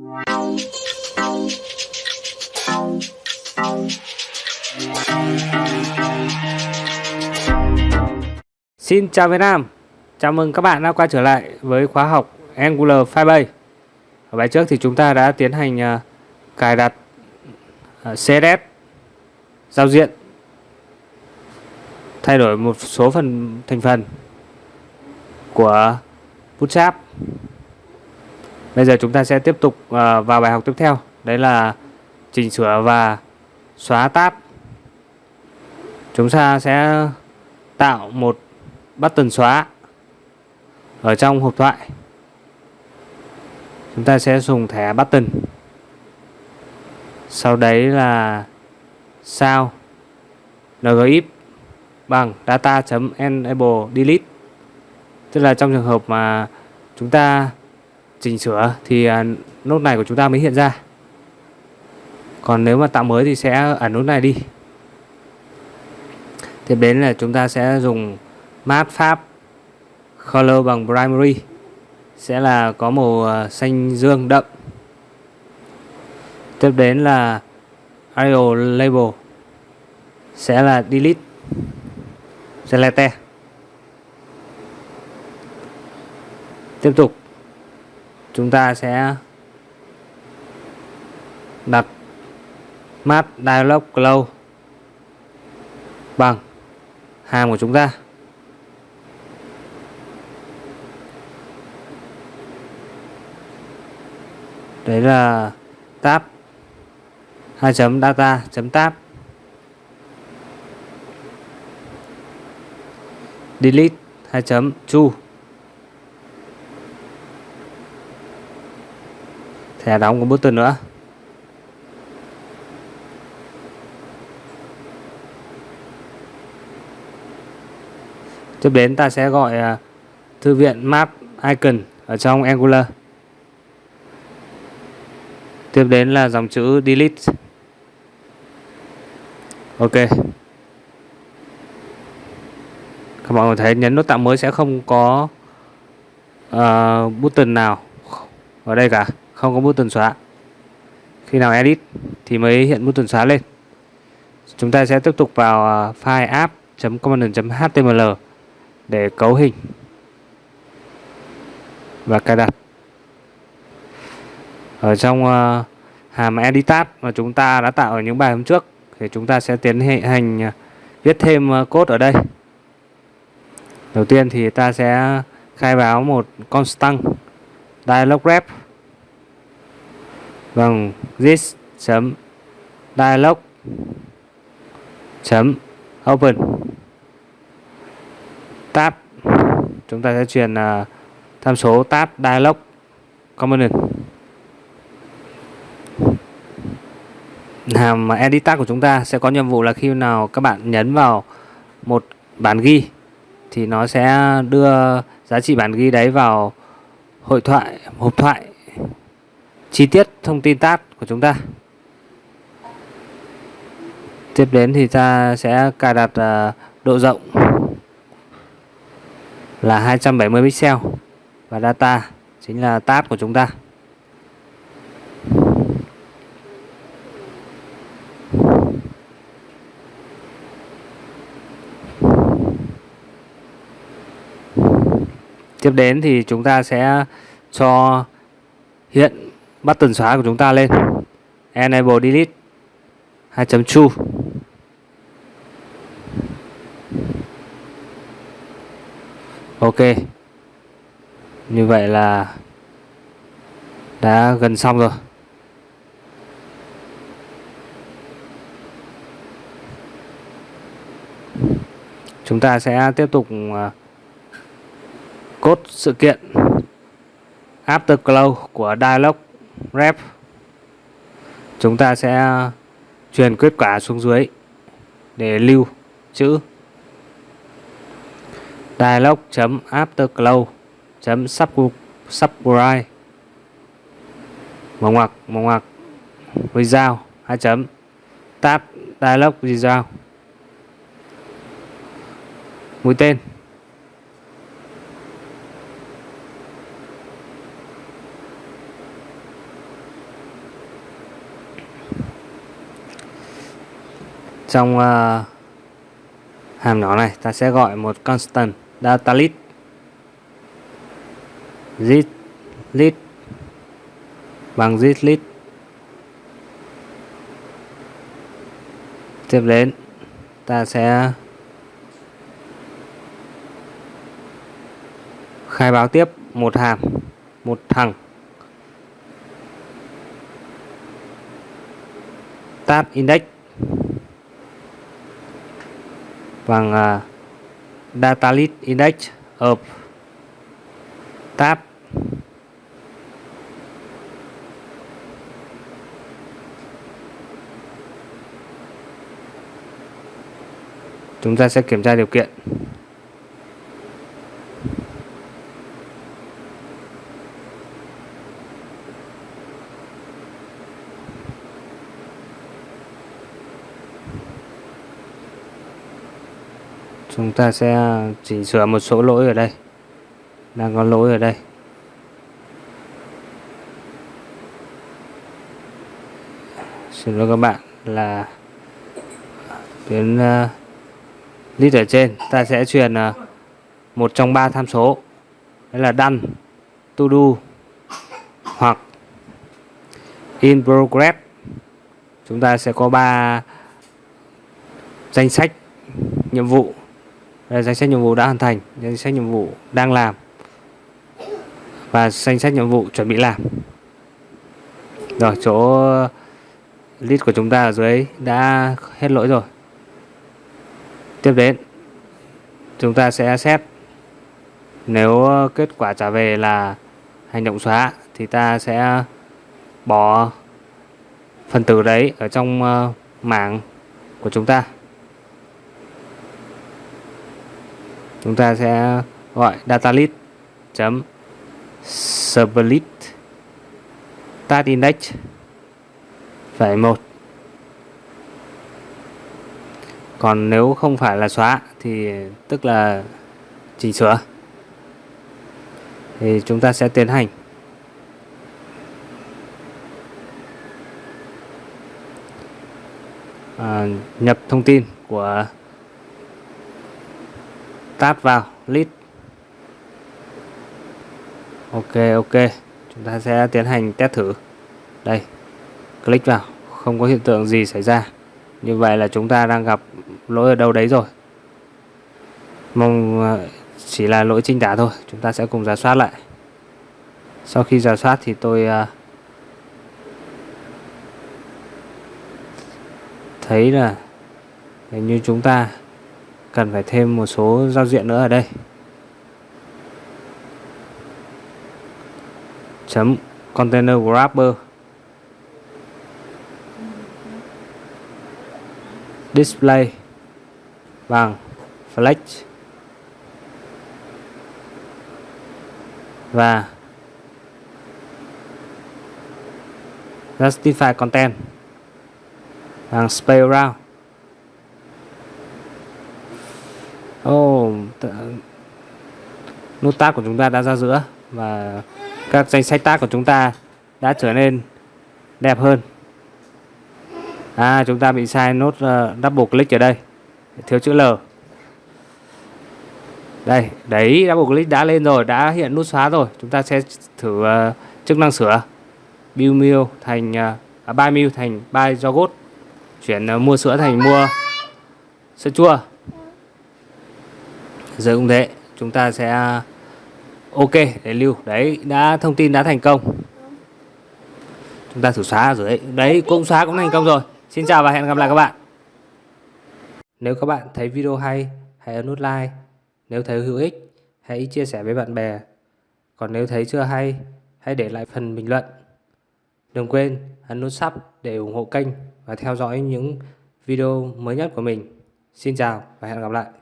Xin chào Việt Nam. Chào mừng các bạn đã quay trở lại với khóa học Angular Firebase Ở bài trước thì chúng ta đã tiến hành uh, cài đặt à, uh, CSS giao diện thay đổi một số phần thành phần của Bootstrap. Bây giờ chúng ta sẽ tiếp tục ờ, vào bài học tiếp theo. Đấy là chỉnh sửa và xóa tab. Chúng ta sẽ tạo một button xóa ở trong hộp thoại. Chúng ta sẽ dùng thẻ button. Sau đấy là sao ngif bằng data.enable delete. Tức là trong trường hợp mà chúng ta chỉnh sửa thì à, nốt này của chúng ta mới hiện ra. Còn nếu mà tạo mới thì sẽ ẩn nút này đi. Tiếp đến là chúng ta sẽ dùng mát pháp color bằng primary. Sẽ là có màu à, xanh dương đậm. Tiếp đến là Arial label. Sẽ là delete. Select tiếp tục chúng ta sẽ đặt map dialog close bằng hàm của chúng ta. Đấy là tab hai chấm data chấm tab. Delete hai chấm chu thẻ đóng của button nữa. Tiếp đến ta sẽ gọi à, thư viện map icon ở trong Angular. Tiếp đến là dòng chữ delete. Ok. Các bạn thấy nhấn nút tạo mới sẽ không có à, uh, button nào ở đây cả không có button xóa. Khi nào edit thì mới hiện button xóa lên. Chúng ta sẽ tiếp tục vào à, file app.component.html để cấu hình và cài đặt. Ở trong uh, hàm editat mà chúng ta đã tạo ở những bài hôm trước thì chúng ta sẽ tiến hành uh, viết thêm uh, code ở đây. Đầu tiên thì ta sẽ khai báo một constant dialog rep bằng this chấm dialog chấm open. Tab chúng ta sẽ truyền uh, tham số tab dialog component. Hàm edit tag của chúng ta sẽ có nhiệm vụ là khi nào các bạn nhấn vào một bản ghi thì nó sẽ đưa giá trị bản ghi đấy vào hội thoại hộp thoại chi tiết thông tin tab của chúng ta. Tiếp đến thì ta sẽ cài đặt à, độ rộng là 270 pixel và data chính là tab của chúng ta. Tiếp đến thì chúng ta sẽ cho hiện button xóa của chúng ta lên. Enable Delete. 2.2 Ok. Như vậy là đã gần xong rồi. Chúng ta sẽ tiếp tục à, cốt sự kiện afterglow của dialog rep. Chúng ta sẽ uh, truyền kết quả xuống dưới để lưu chữ dialog afterglow subscribe. Mở ngoặc mở ngoặc. Result hai chấm. Tab dialog result. Mũi tên. Trong uh, hàm nhỏ này ta sẽ gọi một constant data list. Zip list bằng zip list. Tiếp đến ta sẽ khai báo tiếp một hàm một thằng. Tab index. Bằng uh, data list index of tab. Chúng ta sẽ kiểm tra điều kiện. Chúng ta sẽ chỉnh sửa một số lỗi ở đây. Đang có lỗi ở đây. Xin lỗi các bạn là tuyến ờ, uh, list ở trên. Ta sẽ truyền uh, một trong ba tham số. Đấy là done to do hoặc in progress. Chúng ta sẽ có ba danh sách nhiệm vụ. Ờ, danh sách nhiệm vụ đã hoàn thành, danh sách nhiệm vụ đang làm và danh sách nhiệm vụ chuẩn bị làm. Rồi, chỗ list của chúng ta ở dưới đã hết lỗi rồi. Tiếp đến, chúng ta sẽ xét nếu kết quả trả về là hành động xóa thì ta sẽ bỏ phần tử đấy ở trong ờ, mảng của chúng ta. Chúng ta sẽ gọi data list chấm split tat index phải một. Còn nếu không phải là xóa thì tức là chỉnh sửa. Thì chúng ta sẽ tiến hành. À, nhập thông tin của tab vào list ok ok. Chúng ta sẽ tiến hành test thử. Đây, click vào. Không có hiện tượng gì xảy ra. Như vậy là chúng ta đang gặp lỗi ở đâu đấy rồi. Mong ờ, chỉ là lỗi trinh tả thôi. Chúng ta sẽ cùng giả soát lại. Sau khi giả soát thì tôi ờ, thấy là hình như chúng ta cần phải thêm một số giao diện nữa ở đây. Chấm container grabber display. Bằng flex. Và justify content. Bằng space around. Oh, nút tab của chúng ta đã ra giữa và các danh sách tab của chúng ta đã trở nên đẹp hơn. À chúng ta bị sai nốt uh, double click ở đây. Thiếu chữ L. Đây đấy double click đã lên rồi đã hiện nút xóa rồi. Chúng ta sẽ thử uh, chức năng sửa. Build meal thành uh, buy meal thành buy yogurt. Chuyển uh, mua sữa thành mua sữa chua giờ cũng thế, chúng ta sẽ, ok, để lưu. Đấy, đã, thông tin đã thành công. Chúng ta thử xóa rồi đấy. Đấy, cũng xóa cũng thành công rồi. Xin chào và hẹn gặp lại các bạn. Nếu các bạn thấy video hay, hãy ấn nút like. Nếu thấy hữu ích, hãy chia sẻ với bạn bè. Còn nếu thấy chưa hay, hãy để lại phần bình luận. Đừng quên ấn nút sub để ủng hộ kênh và theo dõi những video mới nhất của mình. Xin chào và hẹn gặp lại.